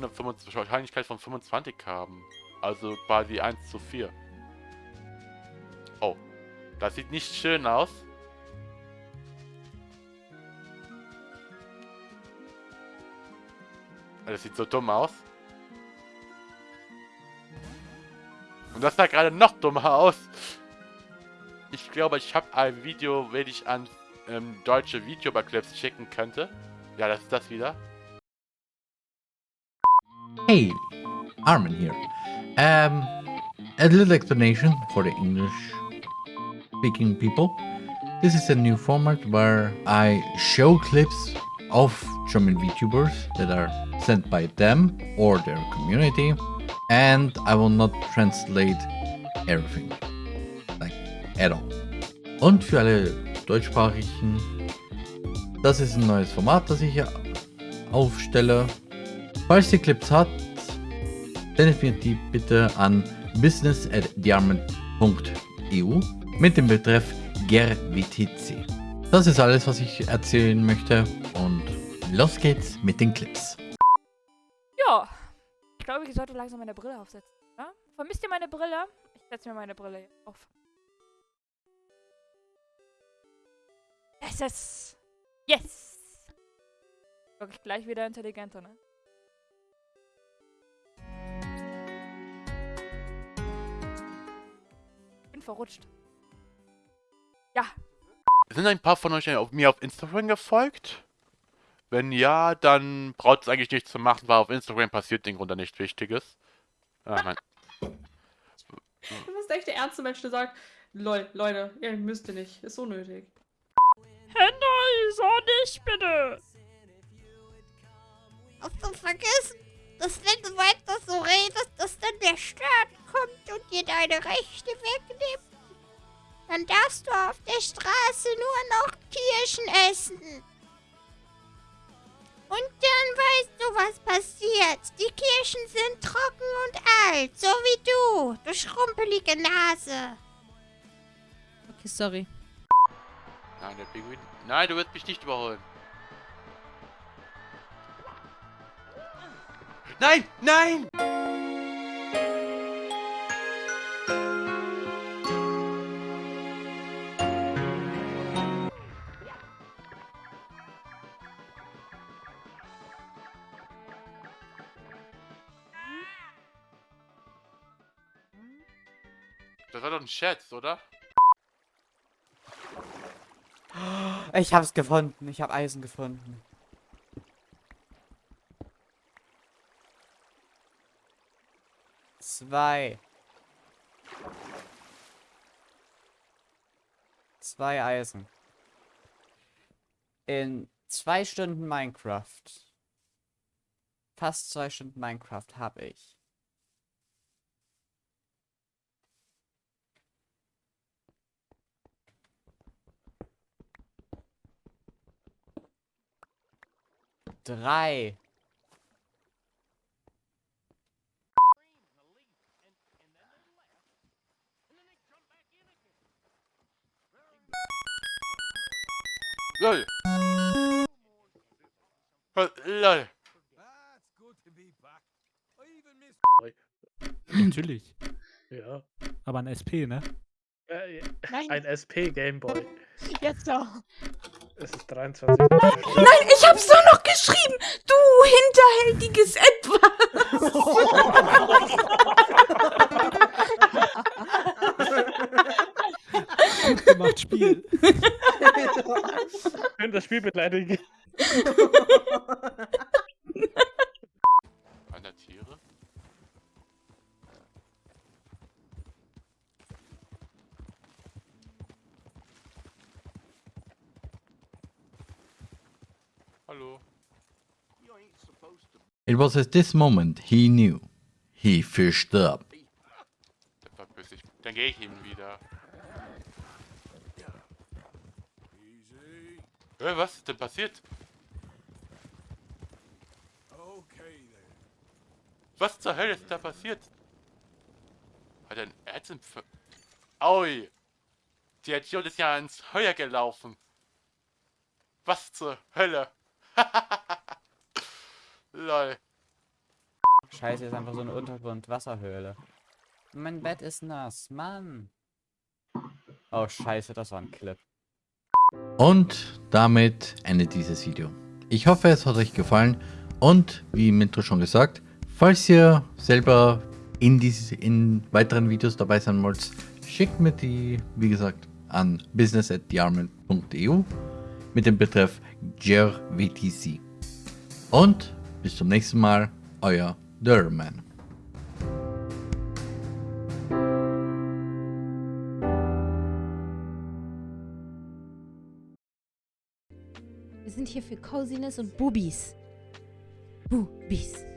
nur eine 25, Wahrscheinlichkeit von 25 haben. Also quasi 1 zu 4. Oh, das sieht nicht schön aus. Das sieht so dumm aus. Und das sah gerade noch dummer aus. Ich glaube, ich habe ein Video, wenn ich an ähm, deutsche Videoclips schicken könnte. Ja, das ist das wieder. Hey, Armin here. Um, a little explanation for the English speaking people. This is a new format where I show clips of German VTubers that are sent by them or their community and I will not translate everything, like at all. Und für alle deutschsprachigen, das ist ein neues Format, das ich hier aufstelle. Falls ihr Clips habt, sendet mir die bitte an business.diamond.eu mit dem Betreff GerWTC. Das ist alles, was ich erzählen möchte und los geht's mit den Clips. Ja, ich glaube, ich sollte langsam meine Brille aufsetzen. Ja? Vermisst ihr meine Brille? Ich setze mir meine Brille auf. Es ist... Yes! Wirklich gleich wieder intelligenter, ne? Verrutscht. Ja. Sind ein paar von euch auf mir auf Instagram gefolgt? Wenn ja, dann braucht es eigentlich nichts zu machen, weil auf Instagram passiert den Grunde nichts Wichtiges. Ah, mein. Du bist echt der ernste Mensch, der sagt, lol, Leute, ihr müsst ihr nicht, ist unnötig. Henry, so nicht bitte! Hast du vergessen, dass wenn du weiter so redest, dass dann der Staat kommt und dir deine Rechte wegnimmt? Dann darfst du auf der Straße nur noch Kirschen essen. Und dann weißt du, was passiert. Die Kirschen sind trocken und alt, so wie du, du schrumpelige Nase. Okay, sorry. Nein, der Pinguin. Nein, du wirst mich nicht überholen. Nein! Nein! Das war doch ein Scherz, oder? Ich hab's gefunden. Ich hab Eisen gefunden. Zwei. Zwei Eisen. In zwei Stunden Minecraft. Fast zwei Stunden Minecraft habe ich. Drei. LOL. LOL. Natürlich. Ja. Aber ein SP, ne? Äh, ein SP Gameboy. Jetzt doch. Es ist 23. Nein, ich hab's doch noch geschrieben! Du hinterhältiges Etwas! Gut gemacht, Spiel. Schön das Spiel beleidigen. Da Tiere? Hallo. It was at this moment he knew. He fished up. Verpiss ich. Dann gehe ich ihm wieder. Hä, was ist denn passiert? Was zur Hölle ist da passiert? Hat er ein Erzimpfer... Aui! Die Idiot ist ja ins Feuer gelaufen. Was zur Hölle? Lol. Scheiße, ist einfach so eine Untergrundwasserhöhle. Mein Bett ist nass, Mann. Oh, scheiße, das war ein Clip. Und damit endet dieses Video. Ich hoffe, es hat euch gefallen und wie im Intro schon gesagt, falls ihr selber in, diese, in weiteren Videos dabei sein wollt, schickt mir die, wie gesagt, an business.thearmament.eu mit dem Betreff GERWTC. Und bis zum nächsten Mal, euer Derman. Wir sind hier für Coziness und Bubis. Bubis.